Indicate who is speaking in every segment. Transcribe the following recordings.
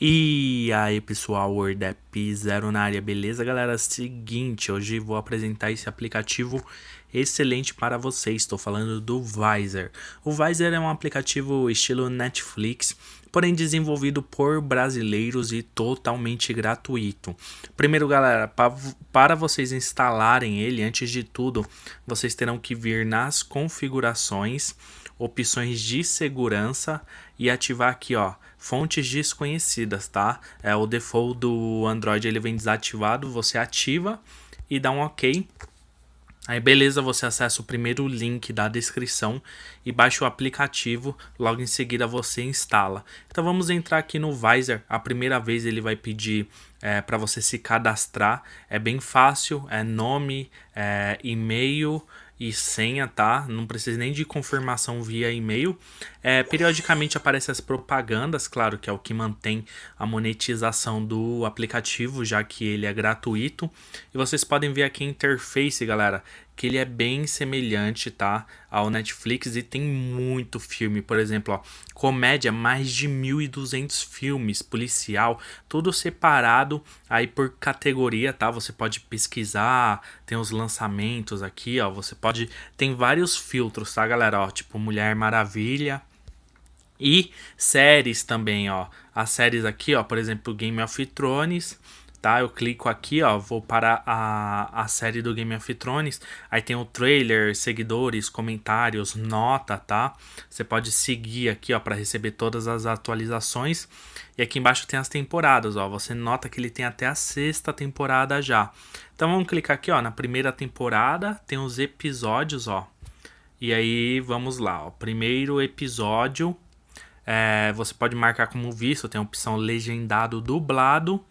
Speaker 1: E aí pessoal, WordApp Zero na área, beleza galera? Seguinte, hoje vou apresentar esse aplicativo excelente para vocês, estou falando do Visor. O Visor é um aplicativo estilo Netflix, porém desenvolvido por brasileiros e totalmente gratuito. Primeiro galera, para vocês instalarem ele, antes de tudo, vocês terão que vir nas configurações, opções de segurança e ativar aqui ó, fontes desconhecidas, tá? É o default do Android ele vem desativado, você ativa e dá um OK. Aí beleza, você acessa o primeiro link da descrição e baixa o aplicativo, logo em seguida você instala. Então vamos entrar aqui no Visor, a primeira vez ele vai pedir é, para você se cadastrar, é bem fácil, é nome, é, e-mail, e senha, tá? Não precisa nem de confirmação via e-mail. É, periodicamente aparecem as propagandas, claro que é o que mantém a monetização do aplicativo, já que ele é gratuito. E vocês podem ver aqui a interface, galera, que ele é bem semelhante, tá? Ao Netflix e tem muito filme, por exemplo, ó, comédia, mais de 1.200 filmes, policial, tudo separado aí por categoria, tá? Você pode pesquisar, tem os lançamentos aqui, ó, você pode, tem vários filtros, tá, galera? Ó, tipo Mulher Maravilha, e séries também, ó. As séries aqui, ó, por exemplo, Game of Thrones, tá? Eu clico aqui, ó, vou para a, a série do Game of Thrones, aí tem o trailer, seguidores, comentários, nota, tá? Você pode seguir aqui, ó, para receber todas as atualizações. E aqui embaixo tem as temporadas, ó, você nota que ele tem até a sexta temporada já. Então vamos clicar aqui, ó, na primeira temporada, tem os episódios, ó. E aí, vamos lá, ó, primeiro episódio, é, você pode marcar como visto, tem a opção legendado dublado.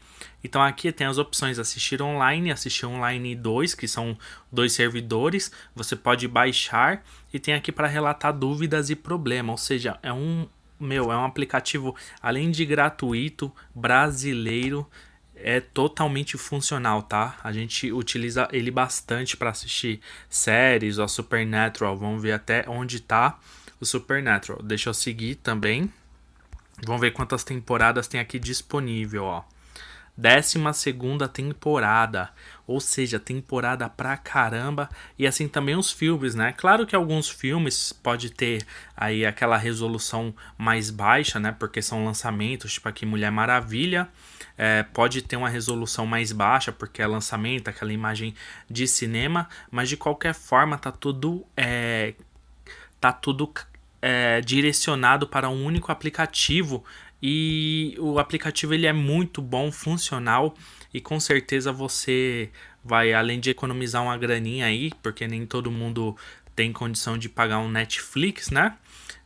Speaker 1: Então aqui tem as opções assistir online, assistir online 2, que são dois servidores. Você pode baixar e tem aqui para relatar dúvidas e problemas. Ou seja, é um meu, é um aplicativo além de gratuito, brasileiro, é totalmente funcional, tá? A gente utiliza ele bastante para assistir séries, ó, Supernatural, vamos ver até onde tá o Supernatural. Deixa eu seguir também. Vamos ver quantas temporadas tem aqui disponível, ó. Décima segunda temporada, ou seja, temporada pra caramba, e assim também os filmes, né? Claro que alguns filmes pode ter aí aquela resolução mais baixa, né? Porque são lançamentos, tipo aqui Mulher Maravilha, é, pode ter uma resolução mais baixa, porque é lançamento, aquela imagem de cinema, mas de qualquer forma tá tudo é, tá tudo é, direcionado para um único aplicativo e o aplicativo ele é muito bom, funcional e com certeza você vai além de economizar uma graninha aí, porque nem todo mundo tem condição de pagar um Netflix, né?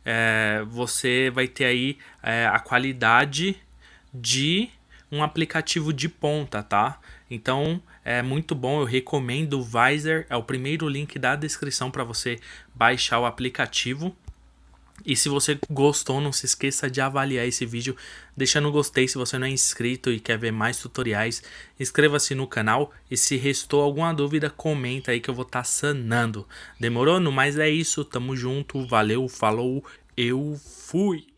Speaker 1: É, você vai ter aí é, a qualidade de um aplicativo de ponta, tá? Então é muito bom, eu recomendo o Visor, é o primeiro link da descrição para você baixar o aplicativo. E se você gostou, não se esqueça de avaliar esse vídeo, deixando um gostei se você não é inscrito e quer ver mais tutoriais. Inscreva-se no canal e se restou alguma dúvida, comenta aí que eu vou estar tá sanando. Demorou? No mais é isso, tamo junto, valeu, falou, eu fui!